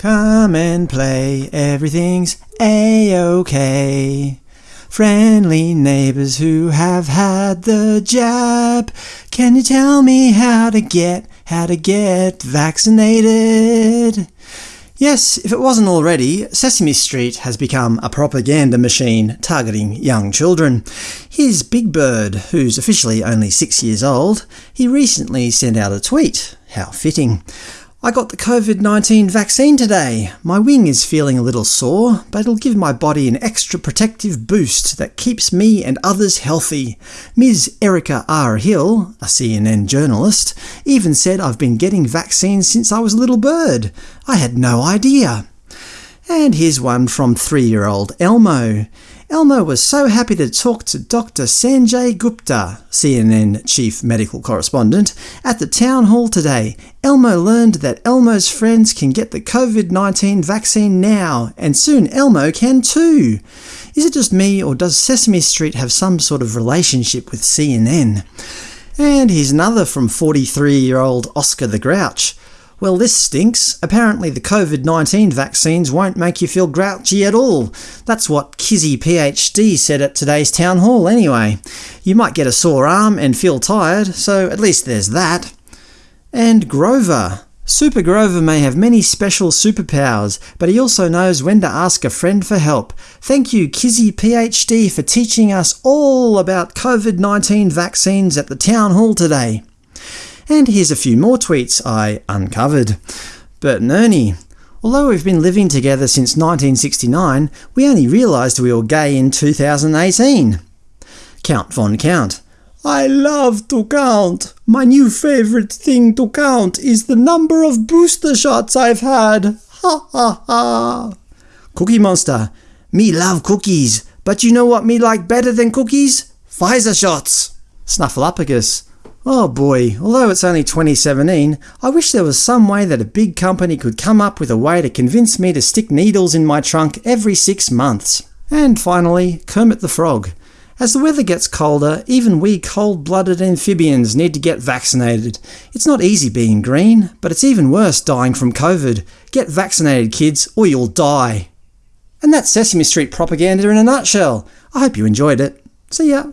Come and play, everything's a-okay. Friendly neighbors who have had the jab. Can you tell me how to get, how to get vaccinated? Yes, if it wasn't already, Sesame Street has become a propaganda machine targeting young children. Here's Big Bird, who's officially only six years old. He recently sent out a tweet. How fitting. I got the COVID-19 vaccine today. My wing is feeling a little sore, but it'll give my body an extra protective boost that keeps me and others healthy. Ms Erica R. Hill, a CNN journalist, even said I've been getting vaccines since I was a little bird. I had no idea. And here's one from three-year-old Elmo. Elmo was so happy to talk to Dr. Sanjay Gupta, CNN chief medical correspondent, at the town hall today. Elmo learned that Elmo's friends can get the COVID-19 vaccine now, and soon Elmo can too. Is it just me, or does Sesame Street have some sort of relationship with CNN? And here's another from 43-year-old Oscar the Grouch. Well, this stinks. Apparently the COVID-19 vaccines won't make you feel grouchy at all. That's what Kizzy PhD said at today's town hall anyway. You might get a sore arm and feel tired, so at least there's that. And Grover. Super Grover may have many special superpowers, but he also knows when to ask a friend for help. Thank you Kizzy PhD for teaching us all about COVID-19 vaccines at the town hall today. And here's a few more tweets I uncovered. Bert and Ernie. Although we've been living together since 1969, we only realised we were gay in 2018. Count Von Count. I love to count. My new favourite thing to count is the number of booster shots I've had. Ha ha ha. Cookie Monster. Me love cookies, but you know what me like better than cookies? Pfizer shots. Snuffleupagus. Oh boy, although it's only 2017, I wish there was some way that a big company could come up with a way to convince me to stick needles in my trunk every six months. And finally, Kermit the Frog. As the weather gets colder, even we cold-blooded amphibians need to get vaccinated. It's not easy being green, but it's even worse dying from COVID. Get vaccinated kids, or you'll die. And that's Sesame Street propaganda in a nutshell. I hope you enjoyed it. See ya!